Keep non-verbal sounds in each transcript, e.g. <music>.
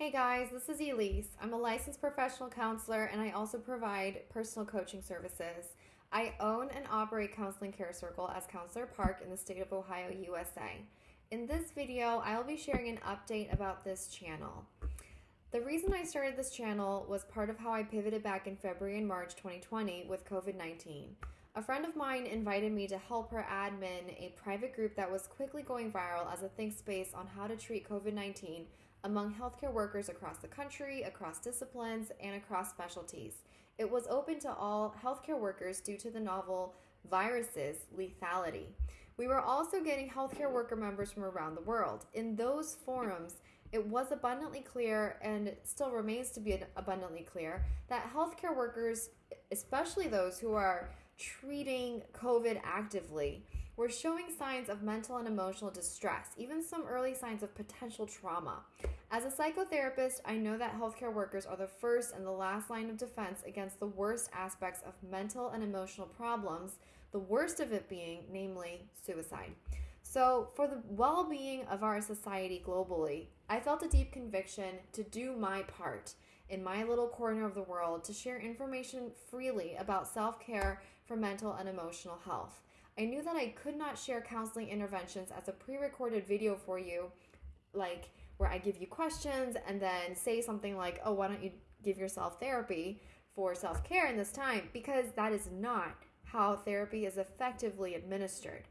Hey guys, this is Elise. I'm a licensed professional counselor and I also provide personal coaching services. I own and operate Counseling Care Circle as Counselor Park in the state of Ohio, USA. In this video, I'll be sharing an update about this channel. The reason I started this channel was part of how I pivoted back in February and March 2020 with COVID 19. A friend of mine invited me to help her admin a private group that was quickly going viral as a think space on how to treat COVID 19 among healthcare workers across the country, across disciplines, and across specialties. It was open to all healthcare workers due to the novel virus's lethality. We were also getting healthcare worker members from around the world. In those forums, it was abundantly clear and still remains to be abundantly clear that healthcare workers, especially those who are treating COVID actively, were showing signs of mental and emotional distress, even some early signs of potential trauma. As a psychotherapist, I know that healthcare workers are the first and the last line of defense against the worst aspects of mental and emotional problems, the worst of it being, namely, suicide. So, for the well being of our society globally, I felt a deep conviction to do my part in my little corner of the world to share information freely about self care for mental and emotional health. I knew that I could not share counseling interventions as a pre recorded video for you, like where I give you questions and then say something like, oh, why don't you give yourself therapy for self care in this time? Because that is not how therapy is effectively administered.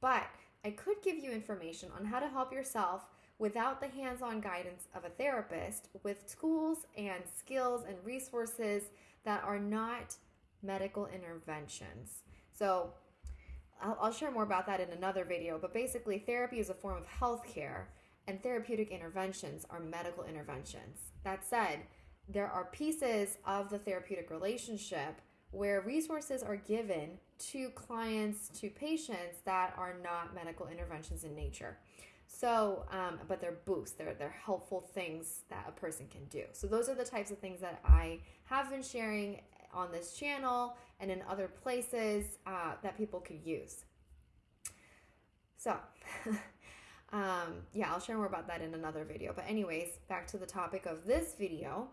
But I could give you information on how to help yourself without the hands on guidance of a therapist with tools and skills and resources that are not medical interventions. So, I'll, I'll share more about that in another video, but basically, therapy is a form of healthcare, and therapeutic interventions are medical interventions. That said, there are pieces of the therapeutic relationship where resources are given to clients, to patients that are not medical interventions in nature. So, um, but they're boosts, they're, they're helpful things that a person can do. So, those are the types of things that I have been sharing on this channel and in other places uh, that people could use. So, <laughs> um, yeah, I'll share more about that in another video. But, anyways, back to the topic of this video.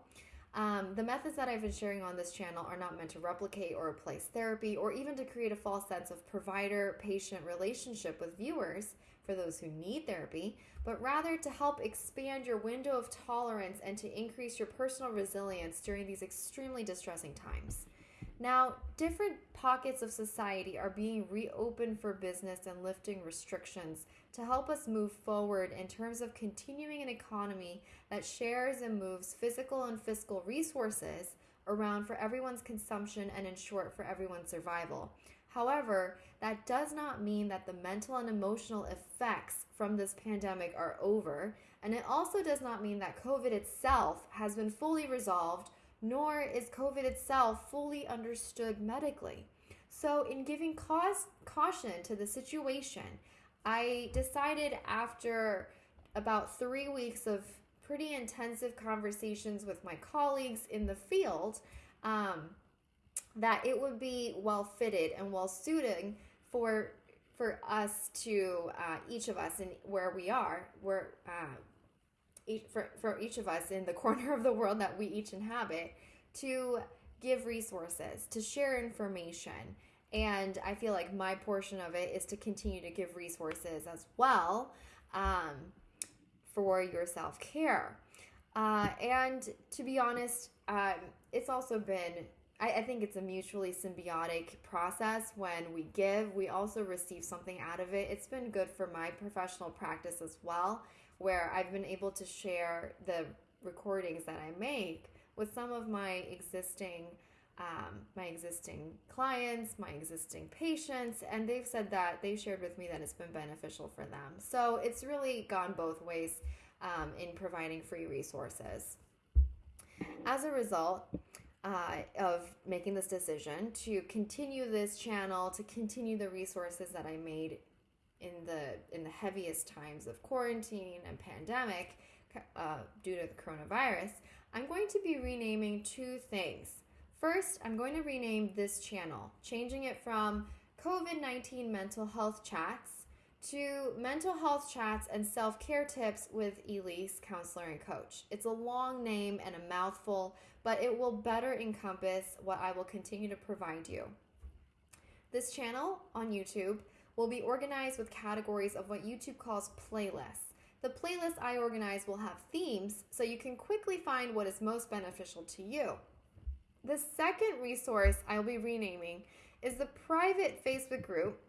Um, the methods that I've been sharing on this channel are not meant to replicate or replace therapy or even to create a false sense of provider patient relationship with viewers for those who need therapy, but rather to help expand your window of tolerance and to increase your personal resilience during these extremely distressing times. Now, different pockets of society are being reopened for business and lifting restrictions to help us move forward in terms of continuing an economy that shares and moves physical and fiscal resources around for everyone's consumption and, in short, for everyone's survival. However, that does not mean that the mental and emotional effects from this pandemic are over, and it also does not mean that COVID itself has been fully resolved, nor is COVID itself fully understood medically. So, in giving cause, caution to the situation, I decided after about three weeks of pretty intensive conversations with my colleagues in the field um, that it would be well fitted and well suited for for us to uh, each of us and where we are where uh, each, for, for each of us in the <laughs> corner of the world that we each inhabit to give resources to share information. And i feel like my portion of it is to continue to give resources as well um, for your self-care. Uh, and to be honest um, it's also been I, I think it's a mutually symbiotic process. When we give, we also receive something out of it. It's been good for my professional practice as well, where I've been able to share the recordings that I make with some of my existing um, my existing clients, my existing patients, and they've said that they shared with me that it's been beneficial for them. So it's really gone both ways um, in providing free resources. As a result, uh, of making this decision to continue this channel, to continue the resources that I made in the in the heaviest times of quarantine and pandemic uh, due to the coronavirus, I'm going to be renaming two things. First, I'm going to rename this channel, changing it from COVID 19 mental health chats to mental health chats and self care tips with Elise, counselor and coach. It's a long name and a mouthful, but it will better encompass what I will continue to provide you. This channel on YouTube will be organized with categories of what YouTube calls playlists. The playlists I organize will have themes so you can quickly find what is most beneficial to you. The second resource I'll be renaming is the private Facebook group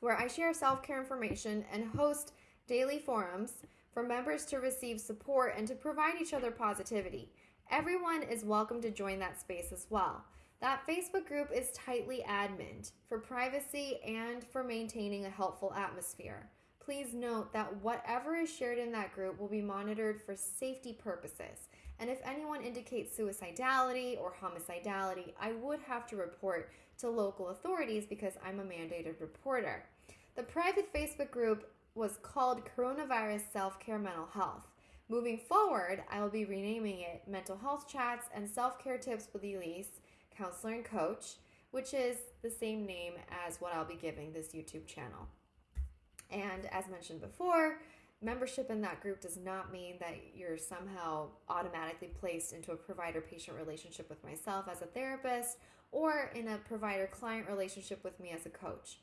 where I share self care information and host daily forums for members to receive support and to provide each other positivity. Everyone is welcome to join that space as well. That Facebook group is tightly admined for privacy and for maintaining a helpful atmosphere. Please note that whatever is shared in that group will be monitored for safety purposes. And if anyone indicates suicidality or homicidality, I would have to report to local authorities because I'm a mandated reporter. The private Facebook group was called Coronavirus Self Care Mental Health. Moving forward, I will be renaming it Mental Health Chats and Self Care Tips with Elise, Counselor and Coach, which is the same name as what I'll be giving this YouTube channel. And as mentioned before, membership in that group does not mean that you're somehow automatically placed into a provider patient relationship with myself as a therapist or in a provider client relationship with me as a coach.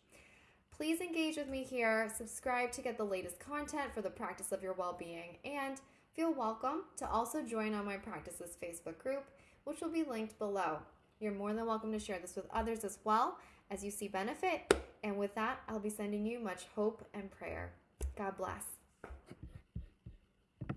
Please engage with me here, subscribe to get the latest content for the practice of your well being, and feel welcome to also join on my practices Facebook group, which will be linked below. You're more than welcome to share this with others as well as you see benefit. And with that, I'll be sending you much hope and prayer. God bless.